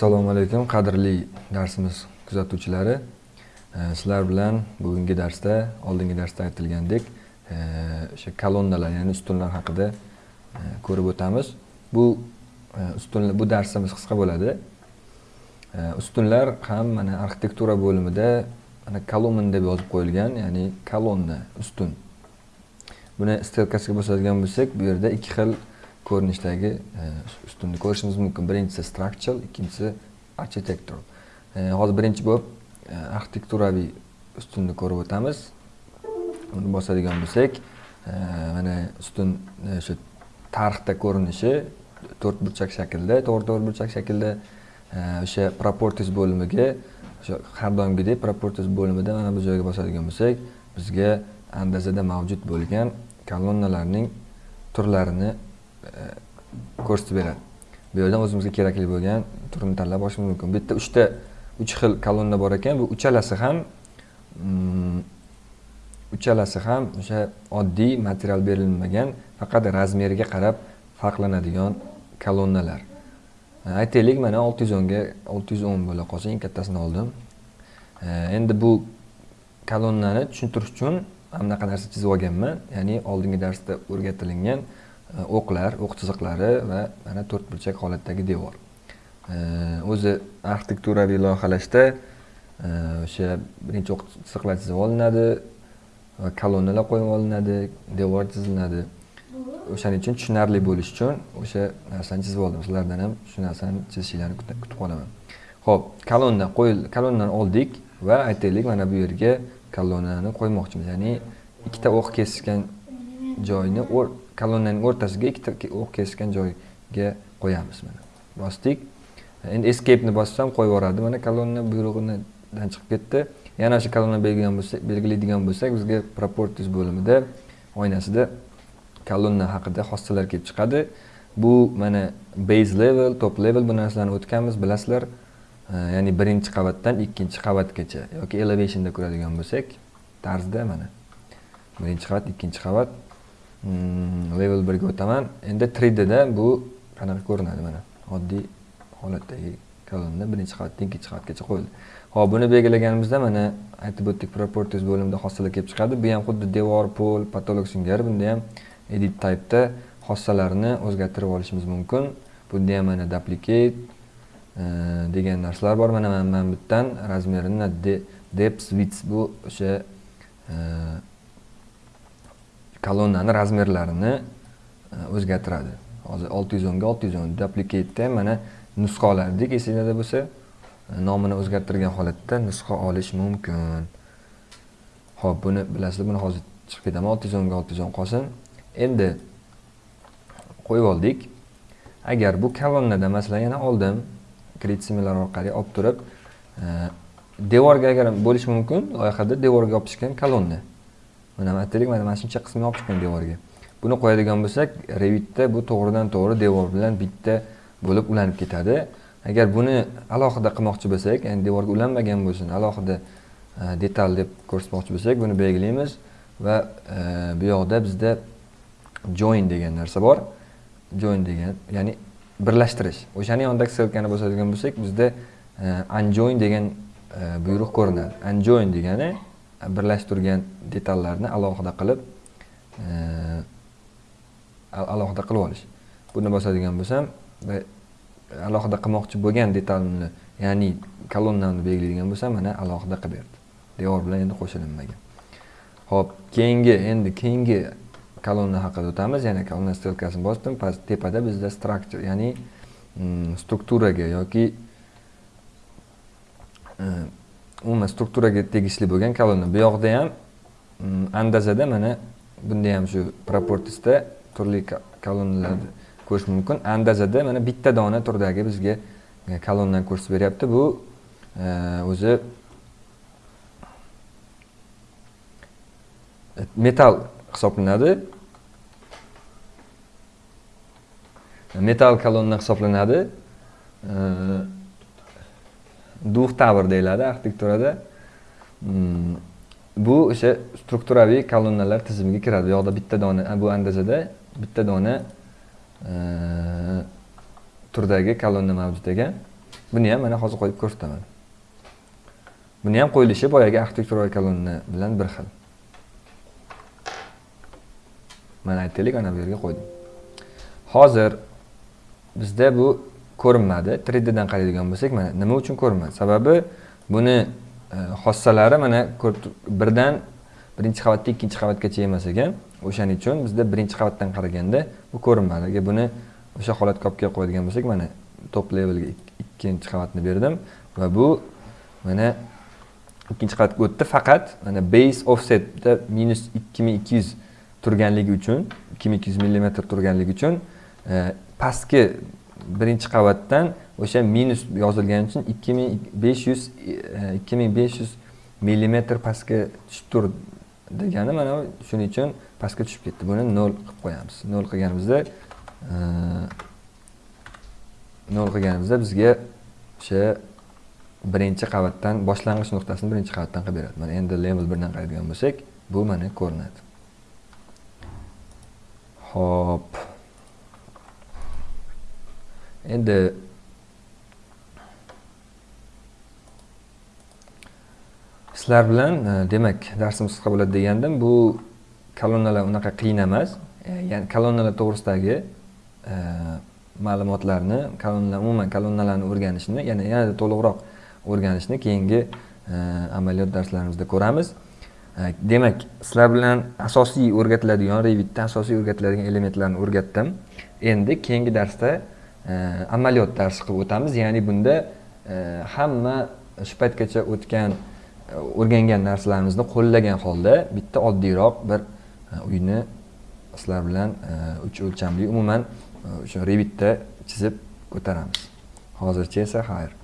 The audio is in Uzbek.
assalomu alaykum qadrli darsimiz kuzatuvchilari. Sizlar bilan bugungi darsda oldingi darsda aytilgandek o'sha kolonnalar ya'ni ustunlar haqida ko'rib o'tamiz. Bu ustunlar bu darsimiz qisqa bo'ladi. Ustunlar ham mana arxitektura bo'limida mana kolumn deb yozib qo'yilgan ya'ni kolonna ustun. Buni stelkasiga bosadigan bo'lsak bu yerda ikki xil ko'rinishdagi e, ustunni ko'rishimiz mumkin. Birinchisi structural ikkinchisi architectural. E, hozir birinchi bo'lib e, arxitekturaviy ustunni ko'rib o'tamiz. Uni bosadigan bo'lsak mana ustun o'sha tarixda ko'rinishi to'rt burchak shaklda to'g'ri to'rt burchak shaklda o'sha proportis bo'limiga o'sha har doimgidek proportis bo'limida mana bu joyga bosadigan bo'lsak bizga andazada mavjud bo'lgan kolonnalarning turlarini Э, ko'rsatib beradi. Bu yerdan o'zimizga kerakli bo'lgan turini tanlab olishimiz mumkin. Bu yerda uchta uch xil kolonna bor ekan. Bu uchalasi ham mm, uchalasi ham o'sha oddiy material berilmagan faqat razmeriga qarab farqlanadigan kolonnalar. Aytaylik mana olti yuz o'nga olti yuz o'n bo'la qolsa eng kattasini oldim. Endi bu kolonnani tushuntirish uchun anaqa narsa chizib olganman. Ya'ni oldingi darsda o'rgatilingan o'qlar o'q chiziqlari va mana to'rt burchak holatdagi devor. O'zi arxitekturaviy loyihalashda e, o'sha birinchi o'q chiziqlar chizib olinadi va kolonnalar qo'yib olinadi devor chizilinadi o'shaning uchun tushunarli bo'lishi uchun o'sha narsani chizib oldim. Sizlardan ham shu narsani chizishinglarni kutib qolaman ho'p kolonna qo'yil kolonnani oldik va aytaylik mana bu yerga kolonnani qo'ymoqchimiz. Ya'ni ikkita o'q kesishgan joyni kolonnaning o'rtasiga ikkita o'q kesgan joyga qo'yamiz mana bosdik. Endi escapeni bossam qo'yib yuboradi. Mana kolonna buyrug'idan chiqib ketdi. Yana o'sha kolonna belgilaydigan bo'lsak bizga properties bo'limida oynasida kolonna haqida xossalar kelib chiqadi. Bu mana base level top level bu narsalarni o'tganmiz bilasizlar. Ya'ni birinchi qavatdan ikkinchi qavatgacha yoki elevationda ko'radigan bo'lsak tarzda mana birinchi qavat ikkinchi qavat. Level 1 ga o'taman endi 3d da bu qanaqa ko'rinadi mana oddiy holatdagi kolonna birinchi qavatdan ikkinchi qavatgacha qo'yildi ho'p buni belgilaganimizda mana aytib o'tdik properties bo'limida xossalar kelib chiqadi bu ham xuddi devor pol patolog singari bunda ham edit typeda xossalarni o'zgartirib olishimiz mumkin bunda ham mana duplicate degan narsalar bor mana mana bittan razmerini depth width bu o'sha kolonnani razmerlarini e, o'zgartiradi. Hozir olti yuz o'nga olti yuz o'n duplikatda mana nusxa olardik esinglarda bo'lsa e, nomini o'zgartirgan holatda nusxa olish mumkin. Ho'p buni bilasizlar buni hozir chiqib ketaman. olti yuz o'nga olti yuz o'n qolsin. Endi qo'yib oldik. Agar bu kolonnada masalan yana oldim kredit similar orqali olib turib e, devorga agar bo'lishi mumkin loyihada devorga yopishgan kolonna. Mana aytaylik mana mana shuncha qismini olib chiqqan devorga. Buni qo'yadigan bo'lsak revitda bu to'g'ridan to'g'ri devor bilan bitta bo'lib ulanib ketadi. Agar buni alohida qilmoqchi bo'lsak ya'ni devorga ulanmagan bo'lsin alohida e, detal deb ko'rsatmoqchi bo'lsak buni belgilaymiz va e, bu yoqda bizda join degan narsa bor. Join degan ya'ni birlashtirish. O'shani yonidagi ssilkani bosadigan bo'lsak bizda e, unjoin degan buyruq ko'rinadi. Unjoin degani birlashtirgan detallarni alohida qilib e, alohida qilib olish. Buni bosadigan bo'lsam va alohida qilmoqchi bo'lgan detalni ya'ni kolonnamni belgilaydigan bo'lsam mana alohida qilib berdi. Devor bilan endi qo'shilinmagan ho'p keyingi endi keyingi kolonna haqida o'tamiz. Yana kolonna stelkasini bosdim. Past tepada bizda structure ya'ni mm, strukturaga yoki e, umuman strukturaga tegishli bo'lgan kolonna bu yoqda ham mm, andazada mana bunda ham shu proportisda turli kolonnalarni ko'rish mumkin. Andazada mana bitta dona turdagi bizga e, kolonnani ko'rsatib beryapti. Bu e, o'zi e, metal hisoblanadi. Metal kolonna hisoblanadi. E, duh tavr deyiladi arxitekturada. Mm, bu o'sha strukturaviy kolonnalar tizimiga kiradi. Bu yoqda bitta dona bu andazada bitta dona e, turdagi kolonna mavjud ekan buni ham mana hozir qo'yib ko'rsataman. Buni ham qo'yilishi boyagi arxitektura kolonna bilan bir xil. Mana aytaylik ana bu yerga qo'ydim. Hozir bizda bu ko'rinmadi. 3 dan qaraydigan bo'lsak mana nima uchun ko'rinmadi? Sababi buni e, xossalari mana birdan birinchi qavatdan ikkinchi qavatgacha emas ekan. O'shaning uchun bizda birinchi qavatdan qaraganda bu ko'rinmadi. Agar buni o'sha holatga olib kelib qo'yadigan bo'lsak mana top levelga ikkinchi qavatni berdim va bu mana ikkinchi qavatga o'tdi faqat mana base offsetda minus ikki ming ikki yuz turganligi uchun ikki ming ikki yuz millimetr turganligi uchun e, pastki birinchi qavatdan o'sha minus yozilgani uchun ikki ming besh yuz e, ikki ming besh yuz millimetr pastga tushib tur degani mana shuning uchun pastga tushib ketdi. Buni nol qilib qo'yamiz. Nol qilganimizda e, nol qilganimizda bizga o'sha birinchi qavatdan boshlang'ich nuqtasini birinchi qavatdan qilib beradi. Mana endi level birdan qaraydigan bo'lsak bu mana ko'rinadi. Ho'p endi sizlar bilan e, demak darsimiz qisqa bo'ladi degandim. Bu kolonnalar unaqa qiyin emas. E, ya'ni kolonnalar to'g'risidagi e, ma'lumotlarni kolonnalar umuman kolonnalarni o'rganishni yana yanada to'liqroq o'rganishni keyingi amaliyot darslarimizda ko'ramiz. Demak sizlar bilan asosiy o'rgatiladigan revitda asosiy o'rgatiladigan elementlarni o'rgatdim. Endi keyingi darsda amaliyot darsi qilib o'tamiz. Ya'ni bunda e, hamma shu paytgacha o'tgan e, o'rgangan narsalarimizni qo'llagan holda bitta oddiyroq bir e, uyni sizlar bilan uch o'lchamli umuman o'sha revitda chizib ko'taramiz. Hozircha esa xayr.